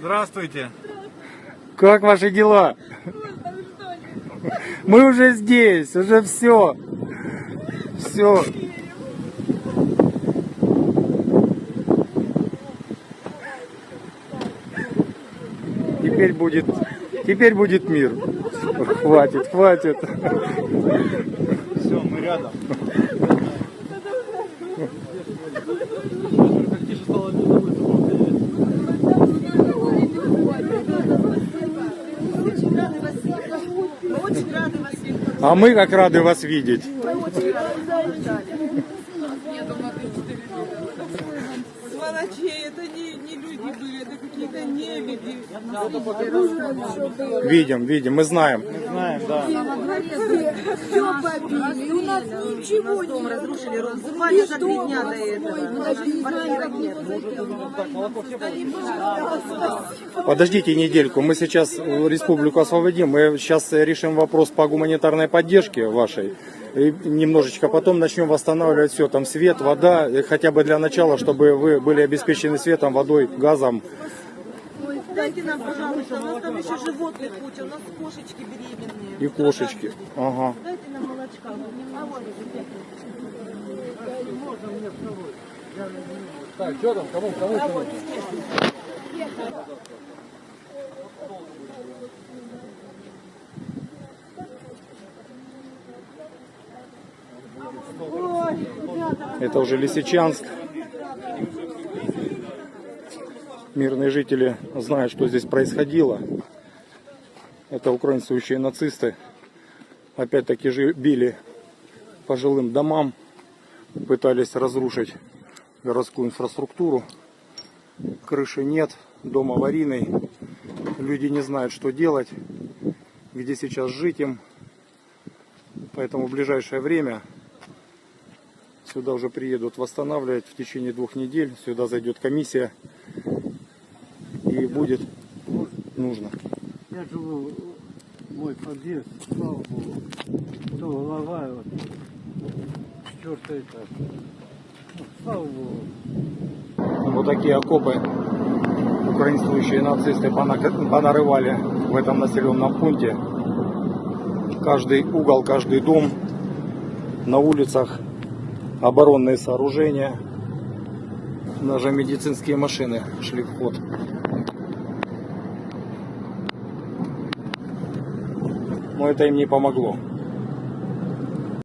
Здравствуйте. Как ваши дела? Мы уже здесь, уже все. Все. Теперь будет, теперь будет мир. Хватит, хватит. Все, мы рядом. Как тише стало, не забудь Очень рады вас видеть. Мы очень рады вас видеть. А мы как рады вас видеть. Мы очень рады вас видеть. Сволочей, это не, не люди были, это какие-то нелюди. Видим, видим, мы знаем. Знаем, да. Все побили, и у нас ничего не разрушили. Разрушили за три дня до этого. Подождите недельку, мы сейчас республику освободим, мы сейчас решим вопрос по гуманитарной поддержке вашей. И немножечко потом начнем восстанавливать все, там свет, вода, хотя бы для начала, чтобы вы были обеспечены светом, водой, газом. Дайте нам, пожалуйста, у нас там еще животных куча, у нас кошечки беременные. И кошечки. Ага. Дайте нам молочка. А вот, Так, что там? Кому? Кому? а вот, Это уже Лисичанск. Мирные жители знают, что здесь происходило. Это украинствующие нацисты. Опять-таки же били по жилым домам. Пытались разрушить городскую инфраструктуру. Крыши нет, дом аварийный. Люди не знают, что делать, где сейчас жить им. Поэтому в ближайшее время Сюда уже приедут восстанавливать в течение двух недель. Сюда зайдет комиссия и будет нужно. Я живу, мой подъезд, слава Богу, то голова, вот, четвертый этаж. Ну, слава Богу. Вот такие окопы украинствующие нацисты пона- понарывали в этом населенном пункте. Каждый угол, каждый дом на улицах оборонные сооружения. Даже медицинские машины шли в ход. Но это им не помогло.